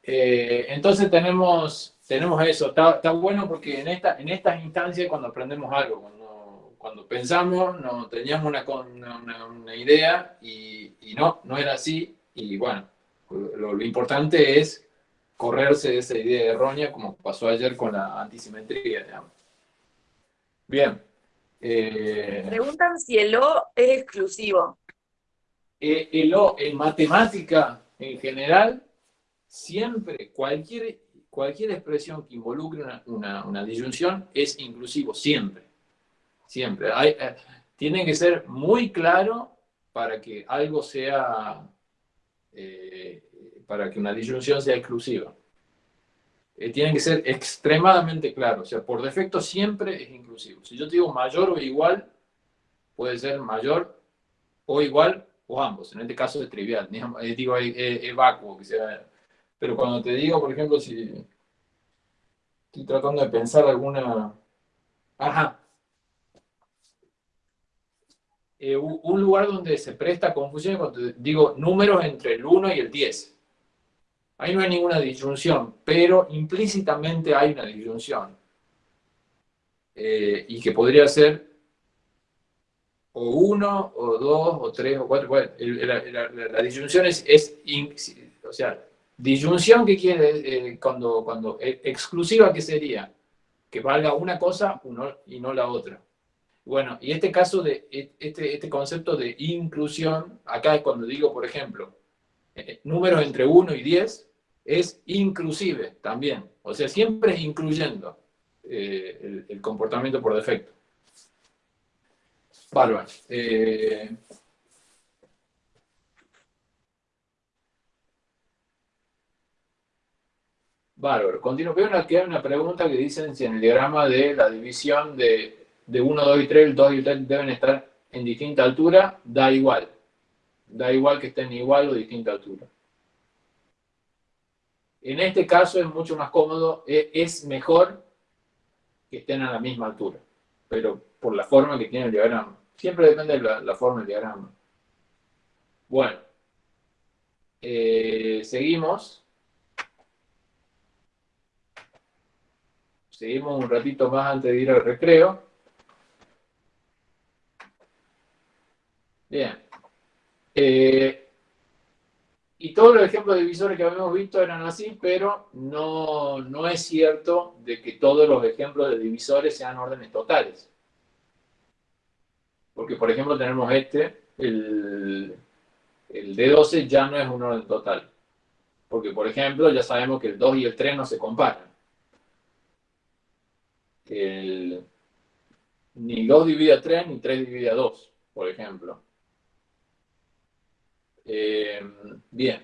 Eh, entonces tenemos, tenemos eso. Está, bueno porque en, esta, en estas instancias cuando aprendemos algo, cuando, cuando pensamos, no teníamos una, una, idea y, no, no era así. Y bueno, lo, lo importante es correrse de esa idea errónea como pasó ayer con la antisimetría. Digamos. Bien. Eh, Preguntan si el O es exclusivo. Eh, el O en matemática en general, siempre, cualquier, cualquier expresión que involucre una, disyunción es inclusivo, siempre. Siempre. Eh, tiene que ser muy claro para que algo sea, para que una disyunción sea exclusiva. Eh, tiene que ser extremadamente claro. O sea, por defecto siempre es inclusivo. Si yo te digo mayor o igual, puede ser mayor o igual o ambos. En este caso es trivial. Eh, digo, es, vacuo. Que sea. Pero cuando te digo, por ejemplo, si estoy tratando de pensar alguna... Ajá. Eh, un lugar donde se presta confusión cuando digo números entre el 1 y el 10. Ahí no hay ninguna disyunción, pero implícitamente hay una disyunción. Eh, y que podría ser o uno, o dos, o tres, o cuatro. la, disyunción es, o sea, disyunción que quiere, eh, cuando, cuando e, exclusiva, ¿qué sería? Que valga una cosa y no la otra. Bueno, y este caso de, e, este, este concepto de inclusión, acá es cuando digo, por ejemplo, eh, números entre 1 y 10, es inclusive también. O sea, siempre es incluyendo eh, el, comportamiento por defecto. Bárbaro. Eh, bárbaro. Continuo. Veo una, que hay una pregunta que dicen si en el diagrama de la división de, de 1, 2 y 3, el 2 y el 3 deben estar en distinta altura, da igual. Da igual que estén igual o distinta altura. En este caso es mucho más cómodo, e, es mejor que estén a la misma altura, pero por la forma que tiene el diagrama. Siempre depende de la, forma del diagrama. Bueno, eh, seguimos. Seguimos un ratito más antes de ir al recreo. Bien. Eh, y todos los ejemplos de divisores que habíamos visto eran así, pero no, no es cierto de que todos los ejemplos de divisores sean órdenes totales. Porque, por ejemplo, tenemos este, el, el D12 ya no es un orden total. Porque, por ejemplo, ya sabemos que el 2 y el 3 no se comparan. El, ni 2 divide a 3 ni 3 divide a 2, por ejemplo. Eh, bien.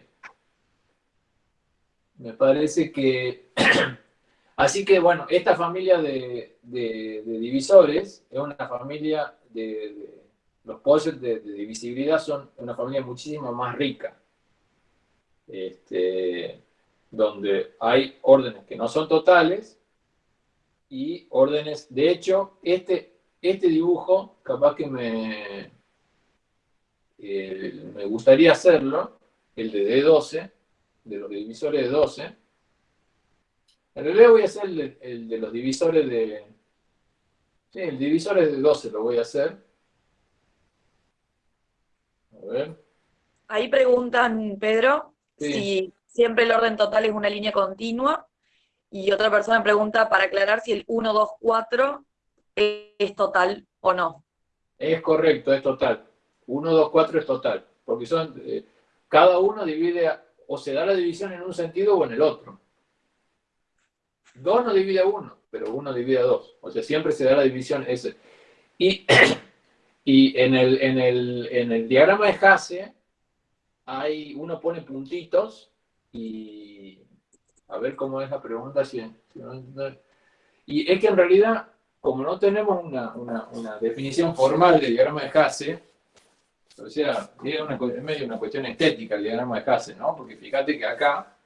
Me parece que... Así que, bueno, esta familia de, divisores es una familia de... los posets de, divisibilidad son una familia muchísimo más rica. Este, donde hay órdenes que no son totales y órdenes... De hecho, este, este dibujo capaz que me, eh, me gustaría hacerlo, el de D12, de los divisores de 12. En realidad voy a hacer el, de los divisores de... Sí, el divisor de 12 lo voy a hacer. A ver. Ahí preguntan, Pedro, si siempre el orden total es una línea continua. Y otra persona pregunta para aclarar si el 1, 2, 4 es total o no. Es correcto, es total. 1, 2, 4 es total, porque son, eh, cada uno divide, o se da la división en un sentido o en el otro. 2 no divide a 1, pero 1 divide a 2. O sea, siempre se da la división ese. Y, y en, el, en, el, en el diagrama de Hasse, hay, uno pone puntitos y a ver cómo es la pregunta. Si, y es que en realidad, como no tenemos una, una, una definición formal del diagrama de Hasse, o sea, es, una, medio una cuestión estética el diagrama de Hasse, ¿no? Porque fíjate que acá,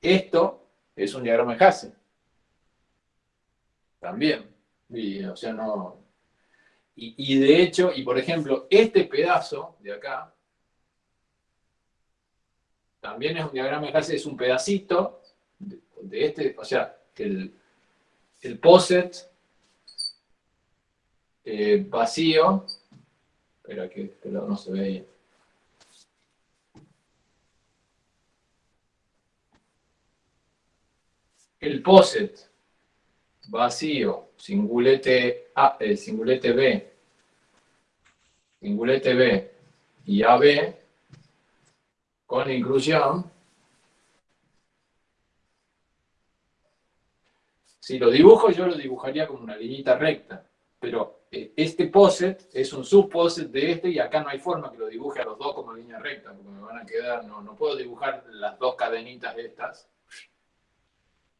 esto es un diagrama de Hasse. También. Y, o sea, no... Y, de hecho, y por ejemplo, este pedazo de acá, también es un diagrama de Hasse, es un pedacito de, este, o sea, el, el poset eh, vacío Espera que este no se ve El POSET vacío, singulete, A, eh, singulete B, singulete B y AB con inclusión. Si lo dibujo, yo lo dibujaría como una linita recta, pero este poset es un subposet de este y acá no hay forma que lo dibuje a los dos como línea recta, porque me van a quedar, no, no puedo dibujar las dos cadenitas estas,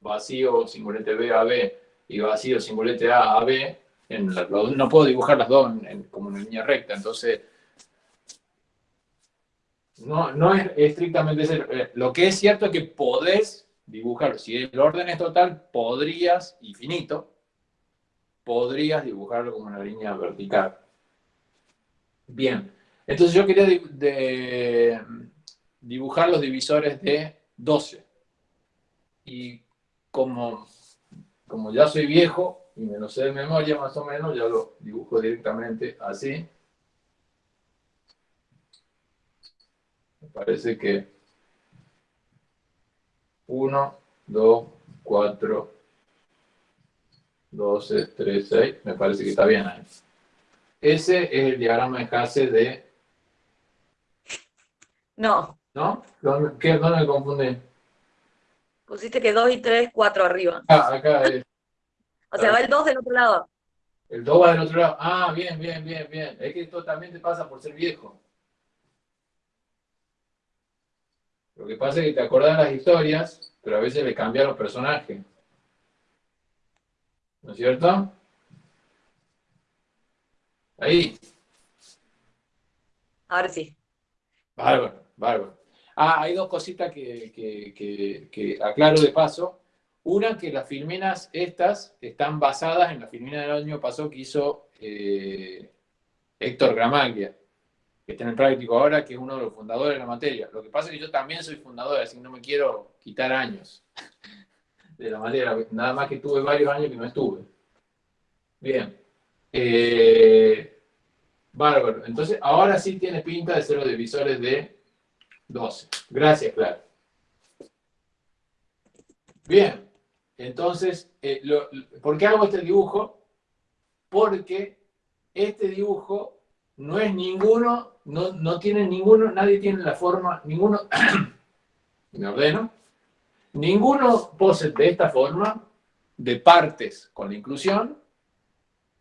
vacío, singulete B, a B, y vacío, singulete A, a B, en no puedo dibujar las dos como una línea recta, entonces no, no es estrictamente eh, Lo que es cierto es que podés dibujar, si el orden es total, podrías, infinito, podrías dibujarlo como una línea vertical. Bien, entonces yo quería dibujar los divisores de 12. Y como, como ya soy viejo y me lo sé de memoria más o menos, ya lo dibujo directamente así. Me parece que 1, 2, 4, 12, 3, 6, me parece que está bien ahí. Ese es el diagrama de Hasse de... No. ¿No? ¿Dónde, qué, ¿Dónde me confundí? Pusiste que 2 y 3, 4 arriba. Ah, acá es. o sea, va el 2 del otro lado. El 2 va del otro lado. Ah, bien, bien, bien, bien. Es que esto también te pasa por ser viejo. Lo que pasa es que te acordás las historias, pero a veces le cambian los personajes. ¿No es cierto? Ahí. Ahora sí. Bárbaro, bárbaro. Ah, hay dos cositas que, aclaro de paso. Una, que las filminas estas están basadas en la filmina del año pasado que hizo eh, Héctor Gramaglia, que está en el práctico ahora, que es uno de los fundadores de la materia. Lo que pasa es que yo también soy fundador, así que no me quiero quitar años de la materia. Nada más que tuve varios años que no estuve. Bien. Eh, bárbaro. Entonces, ahora sí tiene pinta de ser los divisores de 12. Gracias, Clara. Bien. Entonces, eh, ¿por qué hago este dibujo? Porque este dibujo no es ninguno, no, no tiene ninguno, nadie tiene la forma, ninguno, me ordeno, ninguno pose de esta forma, de partes con la inclusión,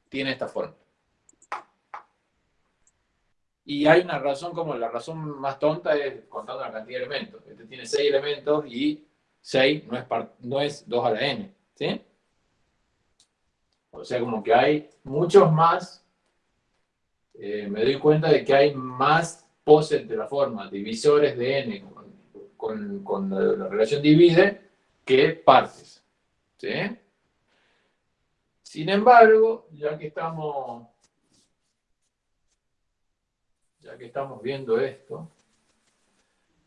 tiene esta forma. Y hay una razón como la razón más tonta es contando la cantidad de elementos. Este tiene seis elementos y 6 no es, no es 2 a la n. ¿sí? O sea, como que hay muchos más. Eh, me doy cuenta de que hay más poses de la forma, divisores de n con, la, relación divide, que partes. ¿sí? Sin embargo, ya que estamos ya que estamos viendo esto,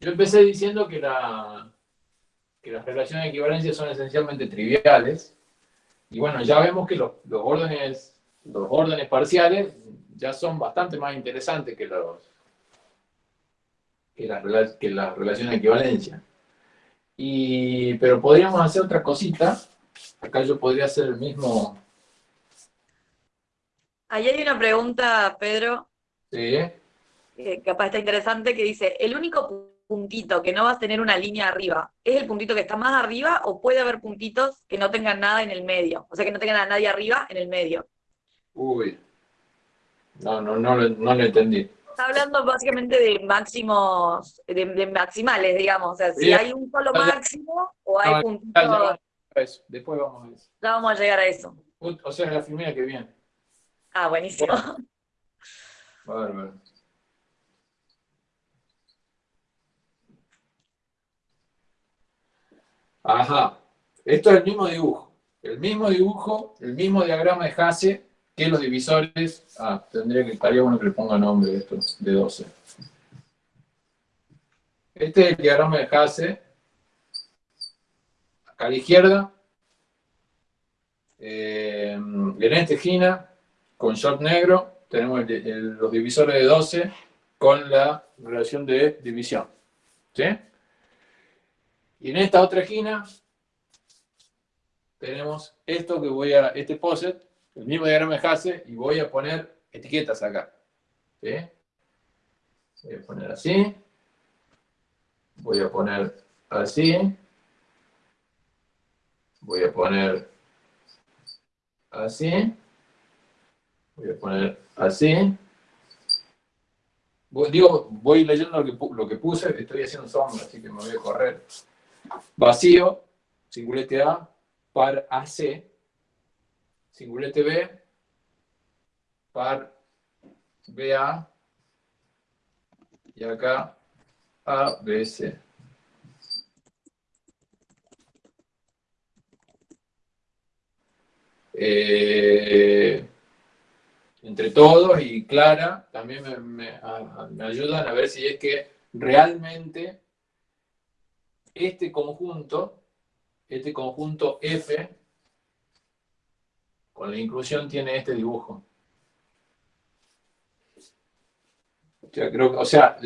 yo empecé diciendo que las relaciones de equivalencia son esencialmente triviales, y bueno, ya vemos que los, órdenes, los órdenes parciales ya son bastante más interesantes que, los, que, las, que las relaciones de equivalencia. Y, pero podríamos hacer otra cosita. Acá yo podría hacer el mismo... Ahí hay una pregunta, Pedro. Sí capaz está interesante, que dice, el único puntito que no vas a tener una línea arriba, ¿es el puntito que está más arriba o puede haber puntitos que no tengan nada en el medio? O sea, que no tengan a nadie arriba en el medio. Uy, no, no, no, no lo entendí. Está hablando básicamente de máximos, de, maximales, digamos. O sea, si hay un solo máximo o hay puntitos... Después vamos a eso. Ya vamos a llegar a eso. O sea, la filmina que viene. Ah, buenísimo. Bárbaro. Ajá. Esto es el mismo dibujo. El mismo dibujo, el mismo diagrama de Hasse que los divisores. Ah, tendría que, estaría bueno que le ponga nombre esto, de 12. Este es el diagrama de Hasse. Acá a la izquierda. Eh, en Gina, con short negro, tenemos los divisores de 12 con la relación de división. ¿Sí? Y en esta otra esquina tenemos esto que voy a, este poset, el mismo diagrama de Hasse, y voy a poner etiquetas acá. Voy a poner así. Voy a poner así. Voy a poner así. Voy a poner así. digo, voy leyendo lo que, lo que puse, estoy haciendo sombra, así que me voy a correr. Vacío, singulete A, par AC, singulete B, par BA, y acá ABC. Eh, entre todos y Clara también me, me, ayudan a ver si es que realmente este conjunto, este conjunto F, la inclusión tiene este dibujo. O sea,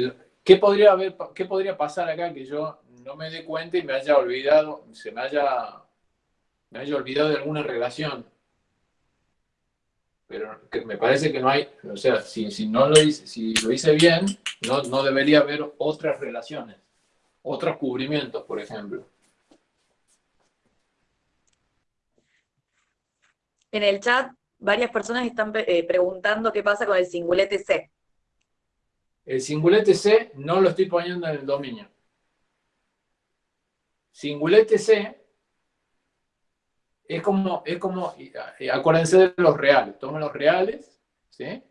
¿qué podría, haber, ¿qué podría pasar acá que yo no me dé cuenta y me haya olvidado, se me haya, me haya olvidado de alguna relación? Pero me parece que no hay, o sea, si, no lo hice, si lo hice bien, no debería haber otras relaciones otros cubrimientos, por ejemplo. En el chat, varias personas están eh, preguntando qué pasa con el singulete C. El singulete C no lo estoy poniendo en el dominio. Singulete C es como, es como, eh, acuérdense de los reales, tomen los reales, ¿sí?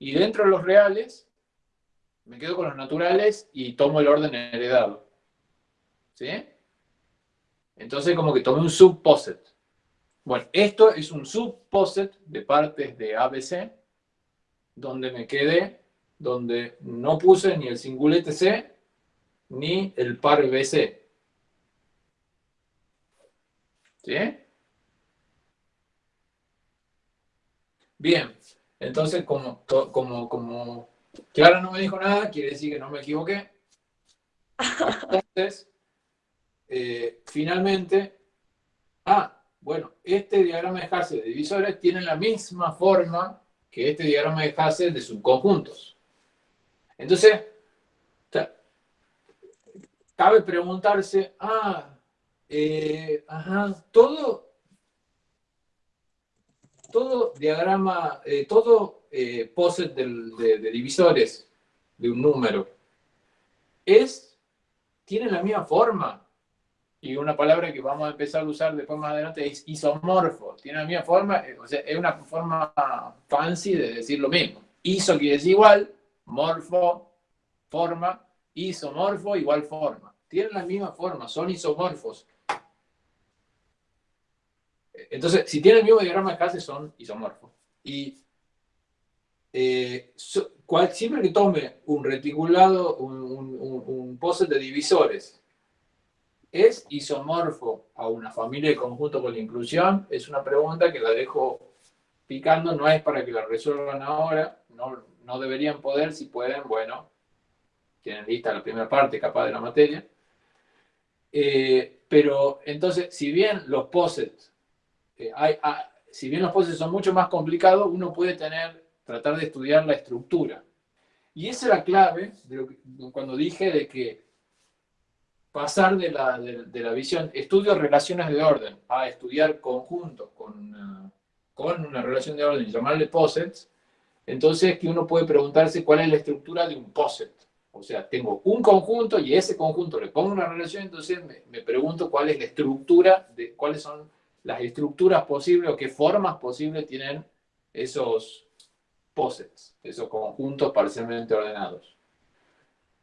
Y dentro de los reales me quedo con los naturales y tomo el orden heredado. ¿Sí? Entonces como que tomé un subposet. Bueno, esto es un subposet de partes de ABC, donde me quedé, donde no puse ni el singulete C, ni el par BC. ¿Sí? Bien, entonces como, como, como Clara no me dijo nada, quiere decir que no me equivoqué. Entonces, eh, finalmente, ah, bueno, este diagrama de Hassel de divisores tiene la misma forma que este diagrama de Hassel de subconjuntos. Entonces, cabe preguntarse, ah, eh, ajá, todo, todo diagrama, eh, todo eh, poset de, divisores de un número es, tiene la misma forma. Y una palabra que vamos a empezar a usar después más adelante es isomorfo. Tiene la misma forma, o sea, es una forma fancy de decir lo mismo. Iso quiere decir igual, morfo, forma, isomorfo igual forma. Tienen la misma forma, son isomorfos. Entonces, si tienen el mismo diagrama de clase, son isomorfos. Y eh, siempre que tome un reticulado, un, un, de divisores, ¿es isomorfo a una familia de conjunto con la inclusión? Es una pregunta que la dejo picando, no es para que la resuelvan ahora, no, no deberían poder, si pueden, bueno, tienen lista la primera parte capaz de la materia. Eh, pero entonces, si bien los posets, eh, hay, ah, si bien los posets son mucho más complicados, uno puede tener, tratar de estudiar la estructura. Y esa es la clave cuando dije de que pasar de la, de, la, visión estudio relaciones de orden a estudiar conjuntos con, uh, con una relación de orden llamarle posets, entonces que uno puede preguntarse cuál es la estructura de un POSET. O sea, tengo un conjunto y ese conjunto le pongo una relación, entonces me, pregunto cuál es la estructura, de cuáles son las estructuras posibles o qué formas posibles tienen esos POSETs, esos conjuntos parcialmente ordenados.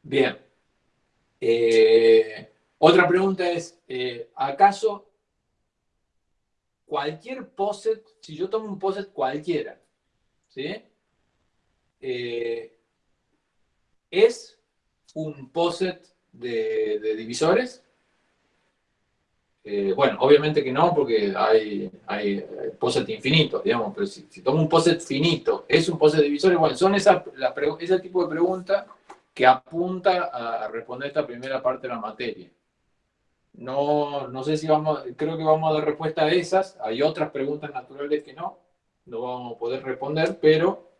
Bien. Eh, otra pregunta es, eh, ¿acaso cualquier POSET, si yo tomo un POSET cualquiera, ¿sí? Eh, ¿es un POSET de, divisores? Bueno, obviamente que no, porque hay, hay POSET infinitos, digamos, pero si, tomo un POSET finito, ¿es un POSET de divisores? Bueno, son esa, ese tipo de preguntas que apunta a responder esta primera parte de la materia. No, no sé si vamos, creo que vamos a dar respuesta a esas. Hay otras preguntas naturales que no, no vamos a poder responder, pero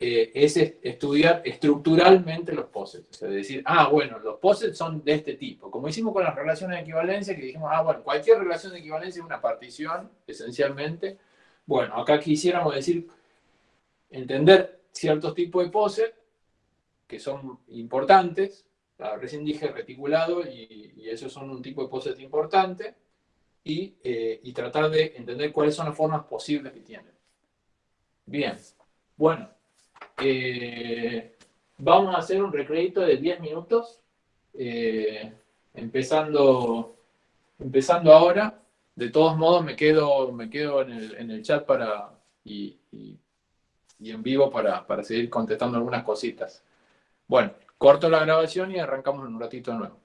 eh, es estudiar estructuralmente los posets. Es decir, ah, bueno, los posets son de este tipo. Como hicimos con las relaciones de equivalencia, que dijimos, ah, bueno, cualquier relación de equivalencia es una partición, esencialmente. Bueno, acá quisiéramos decir, entender ciertos tipos de posets que son importantes. recién dije reticulado y, esos son un tipo de poset importante. Y, eh, y tratar de entender cuáles son las formas posibles que tienen. Bien, bueno, eh, vamos a hacer un recrédito de 10 minutos, eh, empezando, empezando ahora. De todos modos, me quedo, me quedo en, el, chat para, y, en vivo para, para seguir contestando algunas cositas. Bueno, corto la grabación y arrancamos en un ratito nuevo.